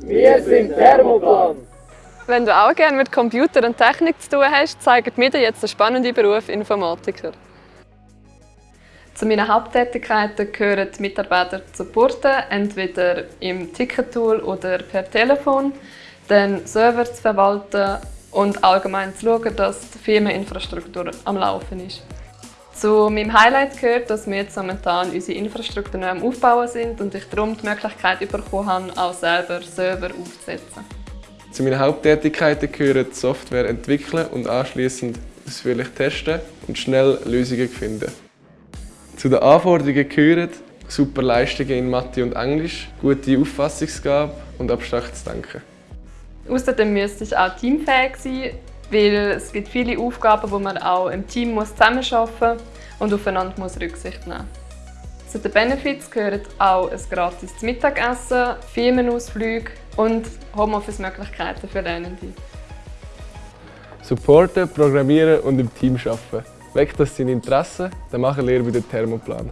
Wir sind Thermoplan. Wenn du auch gerne mit Computer und Technik zu tun hast, zeigen wir dir jetzt den spannenden Beruf Informatiker. Zu meinen Haupttätigkeiten gehören die Mitarbeiter zu supporten, entweder im Tickettool oder per Telefon, den Server zu verwalten und allgemein zu schauen, dass die Firmeninfrastruktur am Laufen ist. Zu meinem Highlight gehört, dass wir jetzt momentan unsere Infrastruktur noch am Aufbauen sind und ich darum die Möglichkeit bekommen habe, auch selber Server aufzusetzen. Zu meinen Haupttätigkeiten gehören Software entwickeln und anschließend ausführlich testen und schnell Lösungen finden. Zu den Anforderungen gehören super Leistungen in Mathe und Englisch, gute Auffassungsgabe und abstraktes Denken. Außerdem müsste ich auch teamfähig sein, weil es gibt viele Aufgaben, wo man auch im Team muss zusammenarbeiten muss und aufeinander muss Rücksicht nehmen muss. Zu den Benefits gehören auch ein gratis Mittagessen, Firmenausflüge und Homeoffice-Möglichkeiten für Lernende. Supporten, programmieren und im Team arbeiten. Weckt das seine Interesse, dann machen wir bei der Thermoplan.